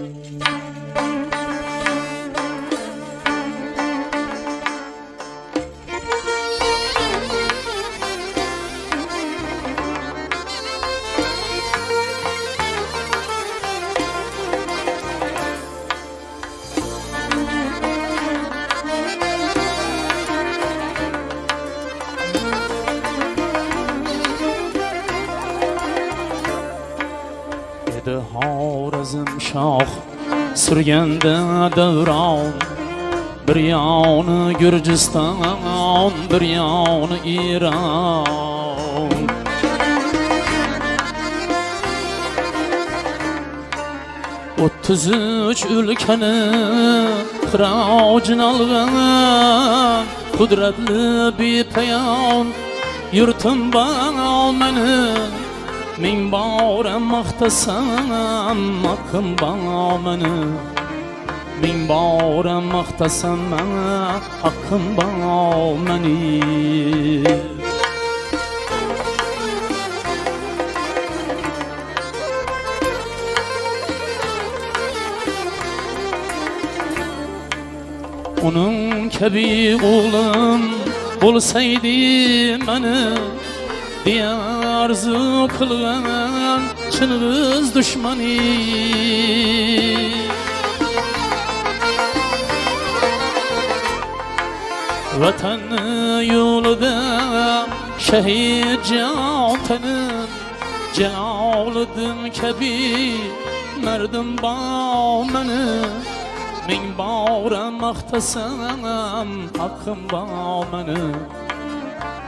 Música Edi Xorazm shoh surganda davron bir yoni Gurjiston bir yoni Iron o'ttiz uch o'lkani qirovjin olgan qudratli bepayon yurtim bor meni ming bora maqtasam haqqim bor meni ming bora maqtasam haqqim bor meni Onun kabi oğlum bo'lsaydi mani deya arzu vatanni yo'lida shahid jontanim Jaloliddin kabi mardim bor mani ming bora maqtasam haqqim bor mani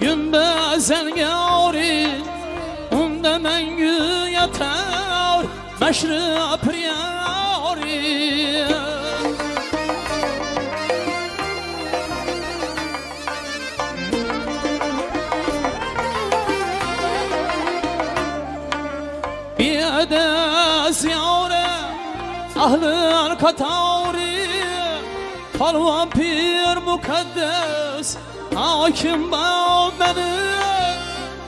Şehrim ortasında Gümbözel gari Unda mengü yatar Meşri priyari Biyade ziyare Ahli katari Palvan pir mukaddes Hakim bağ beni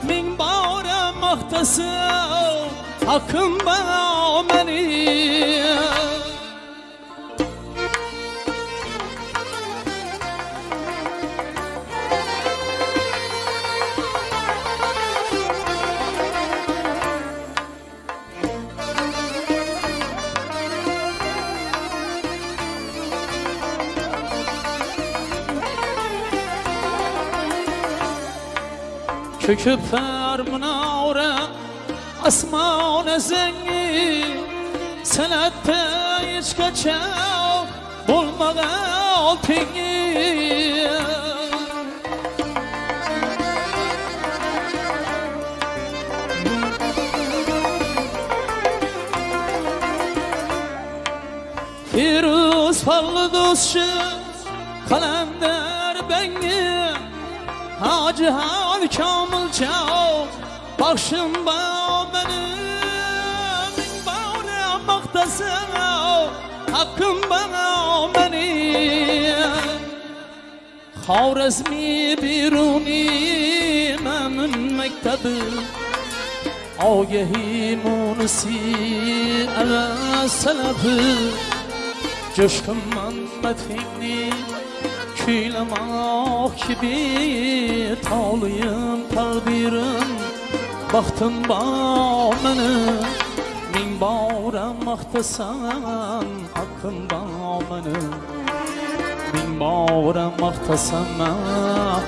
Min bağra mahtası Hakkım bağ Çöküp her münavre Asman zengi Senette hiç kaçav Bulmağa pingi Firuz fallı dostçu Kalender bengi Hacı Havi Kamil Çav Başım bağ benim Bağına baktasın Hakkım bana benim Xorazmi biruni mənim məktəbi Agahi munisi əvəz sələfi Coşkum mən mətxidni Kuylamak gibi Toluyum takdirim Baxtım bağ meni Min bora maqtasam Haqqim bağ meni Min bora maqtasam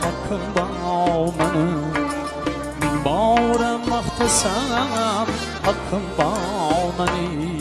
Haqqim bağ meni Min bora maqtasam Haqqim bağ meni